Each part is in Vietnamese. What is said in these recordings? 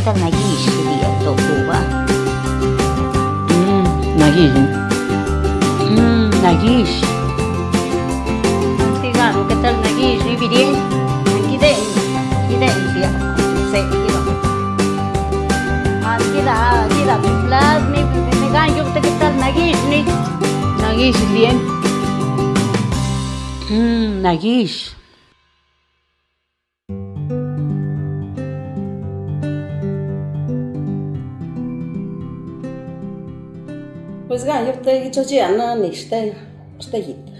일단 나기 20이야 또 뭐가 음 나기 20 음 나기 20 sigamos que tal naguí y viril aquí de aquí de se queda aquí da aquí da tu plas ni me gancho que tal naguí ni naguí bien. Mmm naguí Pues gan yo te cho chi ana ni ste ste hit.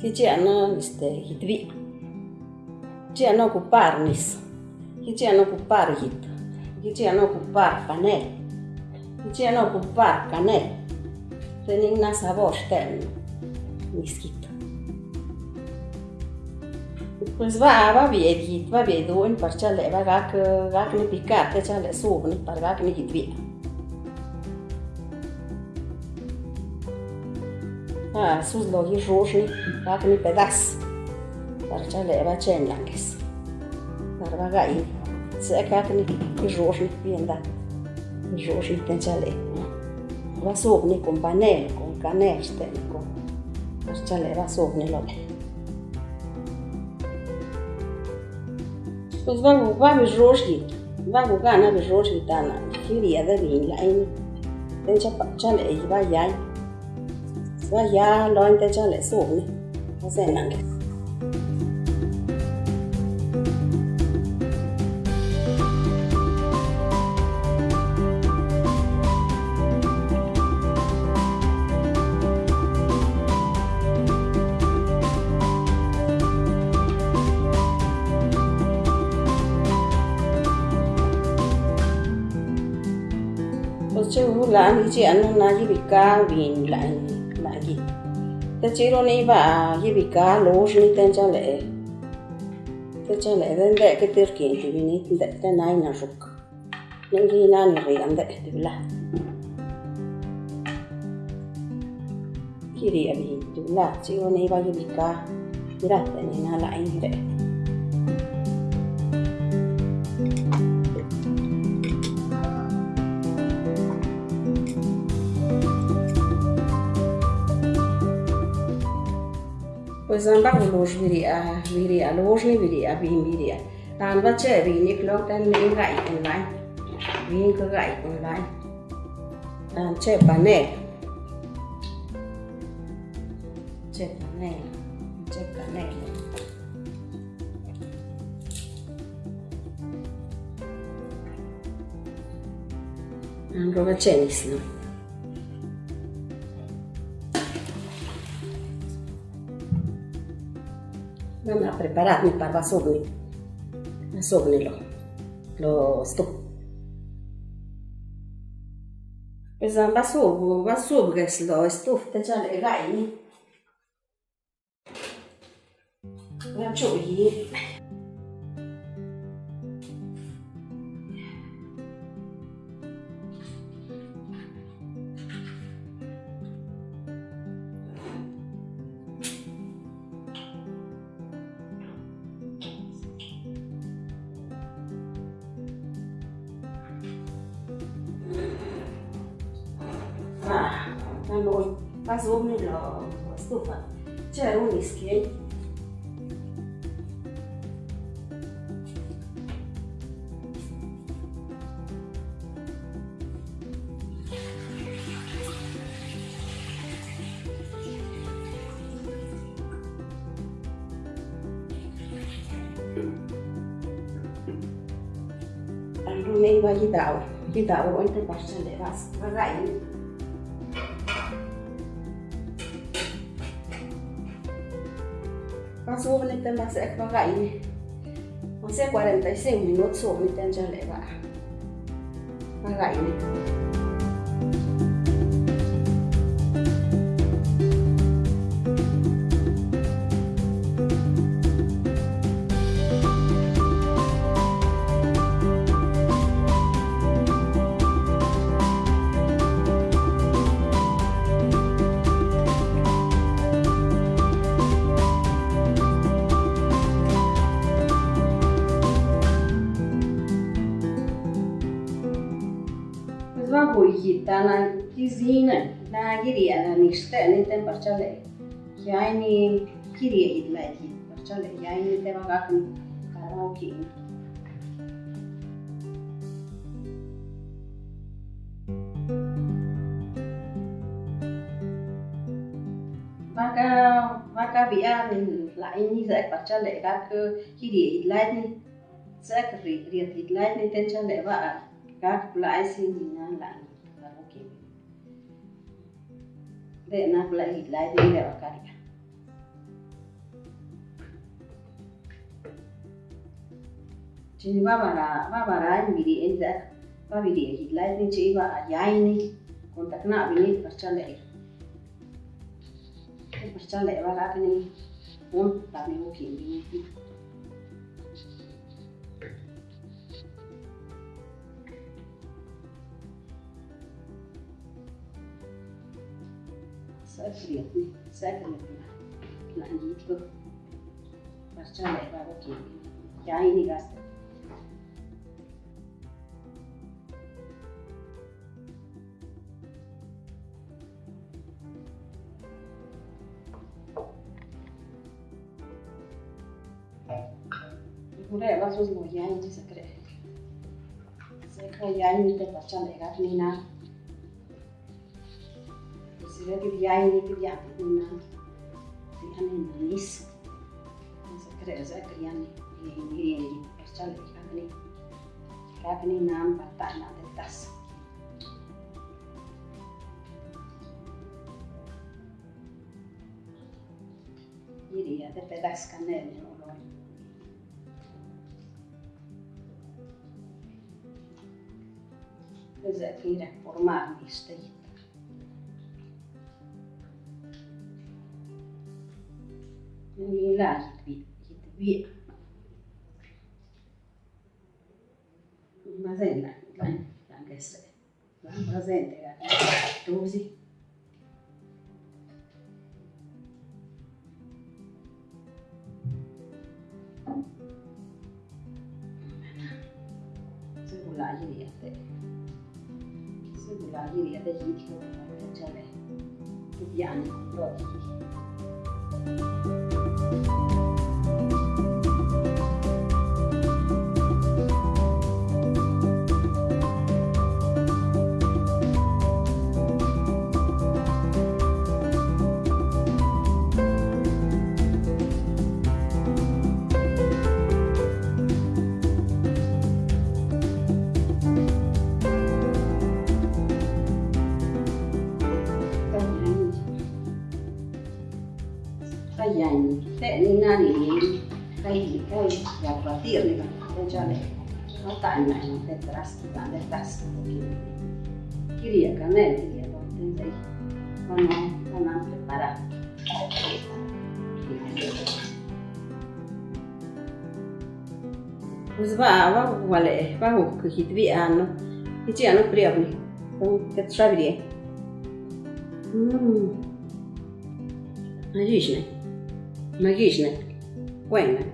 Ki chi ana este hit vi. Chi ana ocupar nis. Ki chi ana ocupar hit. Ki chi ocupar panel. Ki chi ana ocupar canel. Tenin na sabor ten niskit. Pues va, va bien, va bien, duen, parchale, va gac, gac ni picar, te chale sub, par gac ni hit bien. Sus logi roxni, gak ni pedas. chale, va chen langes. va gai. Se gak ni roxni pienda. ten chale. Va sogni con panel, con canel, con. Barcha leva sogni logi. Pues va, va mi Va Vangu gana mi roxni tana. Kiria de vin lain. Tencha pa chale va yai. Và ya loan ta cho lại xuống này nó sẽ nặng chứ là đi chị ăn nó chỉ bị ca vì lại ta chỉ lo này bà như bị cá lố này tên cha lệ tên cha lệ tên đệ cái tiêu kiện thì vì này đệ tên này là rục nên khi na này phải ăn đệ thì là khi đi ăn thì là chỉ lo này bà như bị cá. Thì là tên này na lại như đệ viria bin viria. Tan va che vi ni klo tan ni gai kon lai. Vin ko gai kon lai. Tan che pane. Che pane. Che pane. An roba chenis no. Andrà preparat, mi parva sobni. Sobnilo. Lo sto. Esan basub, basub ges lo estuf, pues te jan e gaini. Gam chuyi. a noi pasumi me stufa c'è un ischio Rumei va ghidau, ghidau, o te pasce le vas, ma su nên tên bác sẽ có gậy này. Nó sẽ qua đến tới xỉu, mình nốt xuống, mình tên cho lệ vạ và gậy này. Boyita na kizina na giria na niste ni tem parchale. Ya ni giria idla hit parchale ya ni te va gakan karaoke. maka maka bia ni lại như sẽ parchale các giria idla ni sẽ riệt riệt idla ni ten chale va các lại xin gì na lại. de na kula hila de ile wakaria chini babara babara miri enza babiri hila de che iba ayaini kontakna abini parchanda ir parchanda iba kakini un tabi mo kimbi ni असलियत में सैकलियत में लांजीत को पर्चा ले बाबा के लिए क्या ही निगाह से Kureva, to smo jajni, se kre. Se kre jajni, te pa čan, da je rak ni na. λέω παιδιά είναι παιδιά που να Δεν είναι νήσουν. Μέσα κρέζα κρυάνε, είναι περτσάλε κράπνη. Κράπνη να μπατάει να τετάσει. Κυρία, δεν πετάξει κανένα ρόλο. Pues aquí era por más, ¿viste? العلاج يدوي مازال لا لا لا قصر لا مازال دوزي العجيرية سيبوا العجيرية ده يجي يتكون يعني راكي anni काही काही वापरतील त्याच्याने टाइम आहे ते त्रास किंवा त्रास क्रिया करणे क्रिया करते जाई पण पण आपले पारा Usva va vale va ku hitvi Отлично. Логично.